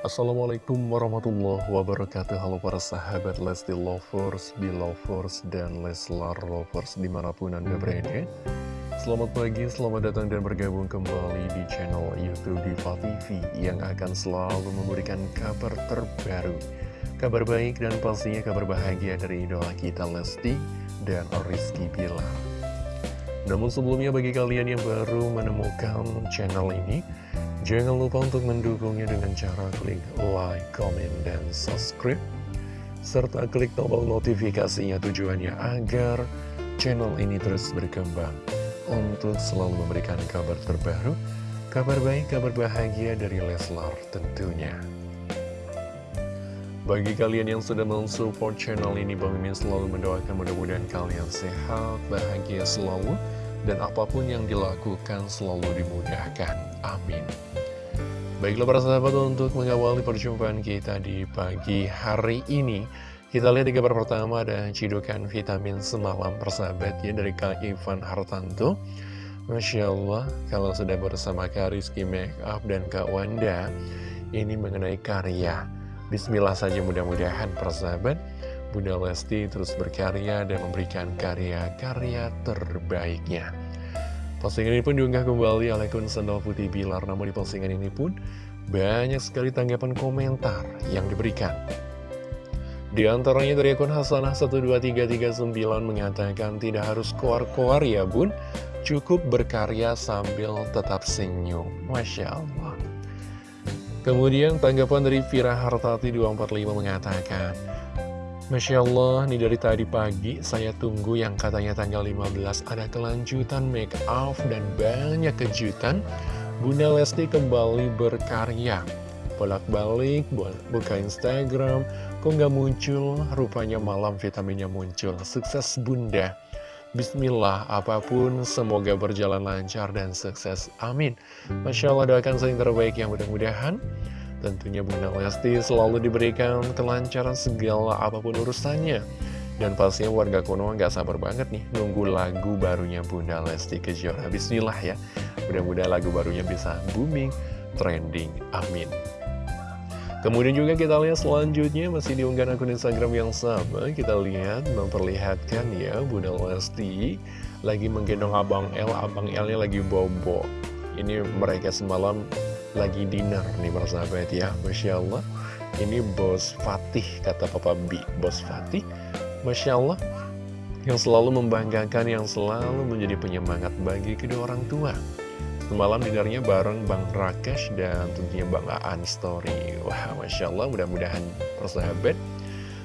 Assalamualaikum warahmatullahi wabarakatuh. Halo para sahabat Lesti Lovers, Belovers, dan Leslar Lovers di mana pun anda berada. Selamat pagi, selamat datang dan bergabung kembali di channel Youtube Diva TV Yang akan selalu memberikan kabar terbaru Kabar baik dan pastinya kabar bahagia dari idola kita Lesti dan Rizky Bilar Namun sebelumnya bagi kalian yang baru menemukan channel ini Jangan lupa untuk mendukungnya dengan cara klik like, comment, dan subscribe serta klik tombol notifikasinya tujuannya agar channel ini terus berkembang untuk selalu memberikan kabar terbaru, kabar baik, kabar bahagia dari Leslar tentunya. Bagi kalian yang sudah mensupport channel ini, Bang Mimin selalu mendoakan mudah-mudahan kalian sehat, bahagia selalu, dan apa pun yang dilakukan selalu dimudahkan. Amin. Baiklah para sahabat untuk mengawali perjumpaan kita di pagi hari ini Kita lihat di kabar pertama ada cidukan vitamin semalam persahabat ya dari Kak Ivan Hartanto Masya Allah kalau sudah bersama Kak Rizky Makeup dan Kak Wanda Ini mengenai karya Bismillah saja mudah-mudahan persahabat. Bunda Lesti terus berkarya dan memberikan karya-karya terbaiknya. Postingan ini pun diunggah kembali oleh akun Putih Bilar. Namun di postingan ini pun banyak sekali tanggapan komentar yang diberikan. Di antaranya dari akun Hasanah12339 mengatakan Tidak harus koar-koar ya bun. Cukup berkarya sambil tetap senyum. Masya Allah Kemudian tanggapan dari Vira Hartati 245 mengatakan Masya Allah, ini dari tadi pagi saya tunggu yang katanya tanggal 15 ada kelanjutan make up dan banyak kejutan. Bunda Lesti kembali berkarya. Bolak-balik, buka Instagram, kok nggak muncul, rupanya malam vitaminnya muncul. Sukses Bunda. Bismillah, apa pun semoga berjalan lancar dan sukses. Amin. Masya Allah doakan saya yang terbaik yang mudah-mudahan. Tentunya Bunda Lesti selalu diberikan kelancaran segala apa pun urusannya. Dan pastinya warga Konoha nggak sabar banget nih nunggu lagu barunya Bunda Lesti Kejora. Bismillah ya, mudah-mudahan lagu barunya bisa booming, trending, amin. Kemudian juga kita lihat selanjutnya masih diunggah akun Instagram yang sama Kita lihat memperlihatkan ya Bunda Lesti lagi menggendong Abang L Abang L nya lagi bobo. Ini mereka semalam lagi dinner nih persahabat ya Masya Allah. Ini bos Fatih kata Papa B. Bos Fatih Masya Allah yang selalu membanggakan yang selalu menjadi penyemangat bagi kedua orang tua Semalam dinernya bareng Bang Rakesh dan tentunya Bang Aan Story Wah Masya Allah mudah-mudahan persahabat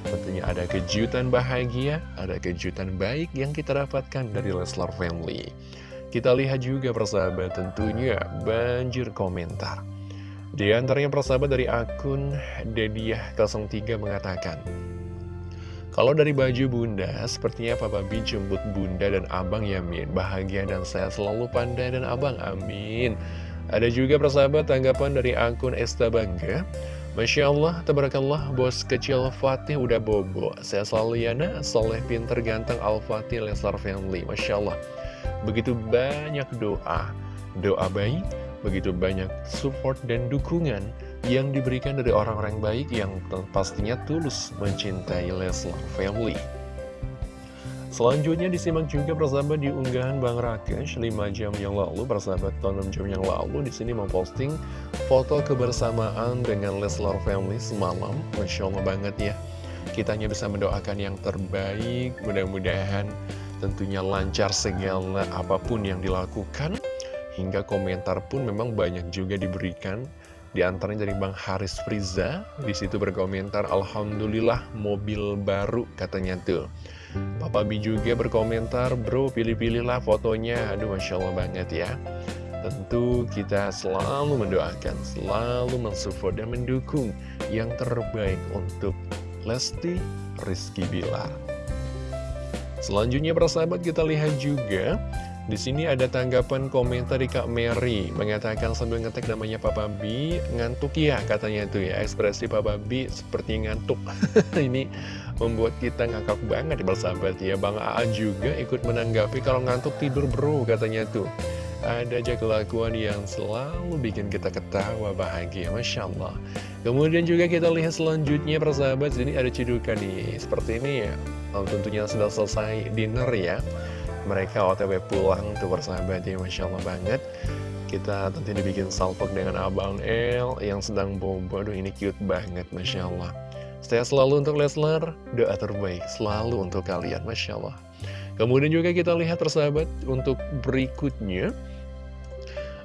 Tentunya ada kejutan bahagia, ada kejutan baik yang kita dapatkan dari Leslar Family kita lihat juga persahabat tentunya banjir komentar. Di antaranya persahabat dari akun Dediah03 mengatakan, kalau dari baju bunda, sepertinya Papa B jemput bunda dan abang Yamin. Bahagia dan sehat selalu pandai dan abang, amin. Ada juga persahabat tanggapan dari akun Esta Bangga. Masya Allah, tabarakallah, bos kecil Fatih udah bobo. Saya selalu Yana, soleh pinter ganteng Al-Fatih Leslar Family. Masya Allah. Begitu banyak doa, doa baik, begitu banyak support dan dukungan yang diberikan dari orang-orang baik yang pastinya tulus mencintai Leslar Family. Selanjutnya disimak juga persahabat di unggahan Bang Rakesh 5 jam yang lalu, persahabat 6 jam yang lalu di sini memposting foto kebersamaan dengan Leslar Family semalam. Masya Allah banget ya. Kita hanya bisa mendoakan yang terbaik, mudah-mudahan tentunya lancar segala apa pun yang dilakukan hingga komentar pun memang banyak juga diberikan di antaranya dari Bang Haris Friza di situ berkomentar Alhamdulillah mobil baru katanya tuh. Papa B juga berkomentar bro pilih-pilihlah fotonya. Aduh Masya Allah banget ya. Tentu kita selalu mendoakan, selalu mensupport dan mendukung yang terbaik untuk Lesti Rizky Bilar. Selanjutnya persahabat kita lihat juga di sini ada tanggapan komentar dari Kak Mary mengatakan sambil ngetek namanya Papa B ngantuk ya katanya itu ya. Ekspresi Papa B seperti ngantuk. Ini membuat kita ngakak banget persahabat ya. Bang A juga ikut menanggapi kalau ngantuk tidur bro katanya tuh ada aja kelakuan yang selalu bikin kita ketawa bahagia Masya Allah. Kemudian juga kita lihat selanjutnya persahabat Ini ada cedukan nih. Seperti ini ya. Tentunya sudah selesai dinner ya Mereka otw pulang tuh persahabat ya Masya Allah banget. Kita tentu dibikin salpok dengan Abang El Yang sedang bobo. Aduh ini cute banget Masya Allah. Saya selalu untuk Leslar Doa terbaik selalu untuk kalian Masya Allah. Kemudian juga kita lihat persahabat Untuk berikutnya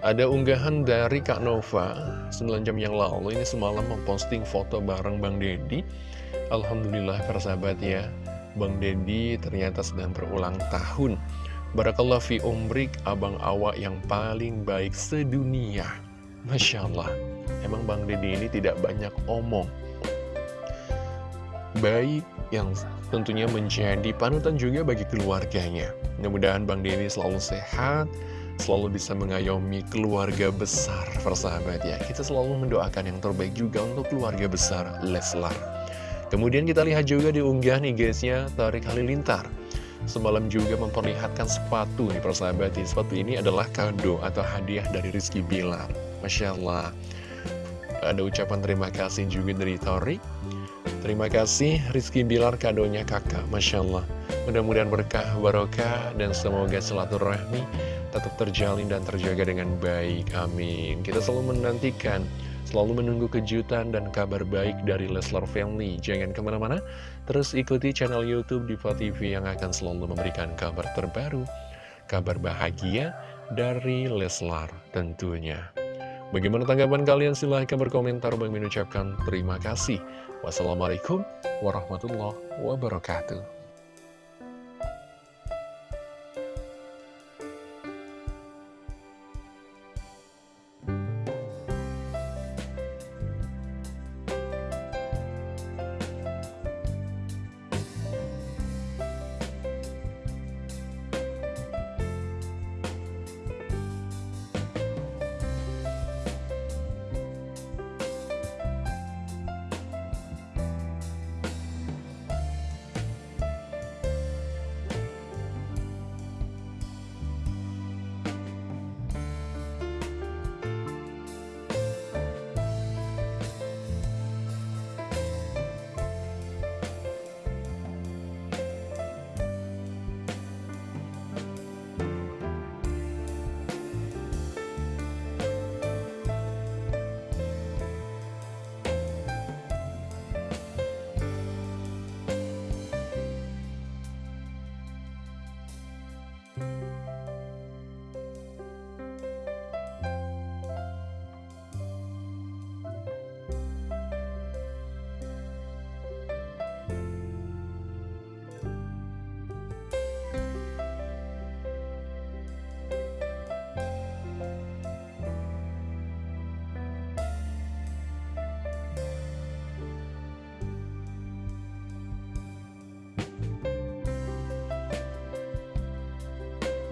ada unggahan dari Kak Nova 9 jam yang lalu ini semalam memposting foto bareng Bang Dedi Alhamdulillah persahabat ya Bang Dedi ternyata sedang berulang tahun. Barakallah fi umrik abang awak yang paling baik sedunia. Masya Allah. Emang Bang Dedi ini tidak banyak omong. Baik yang tentunya menjadi panutan juga bagi keluarganya. Mudah-mudahan Bang Dedi selalu sehat selalu bisa mengayomi keluarga besar persahabat ya. Kita selalu mendoakan yang terbaik juga untuk keluarga besar Leslar Kemudian kita lihat juga di unggahan IG-nya Tarik Halilintar. Semalam juga memperlihatkan sepatu nih persahabat ya. Sepatu ini adalah kado atau hadiah dari Rizky Bilar. Masya Allah. Ada ucapan terima kasih juga dari Torik Terima kasih Rizky Bilar kadonya kakak. Masya Allah. Mudah-mudahan berkah, barokah, dan semoga rahmi tetap terjalin dan terjaga dengan baik. Amin. Kita selalu menantikan, selalu menunggu kejutan dan kabar baik dari Leslar Family. Jangan ke mana-mana, terus ikuti channel Youtube Diva TV yang akan selalu memberikan kabar terbaru, kabar bahagia dari Leslar tentunya. Bagaimana tanggapan kalian? Silahkan berkomentar. Bang mengucapkan terima kasih. Wassalamualaikum warahmatullahi wabarakatuh.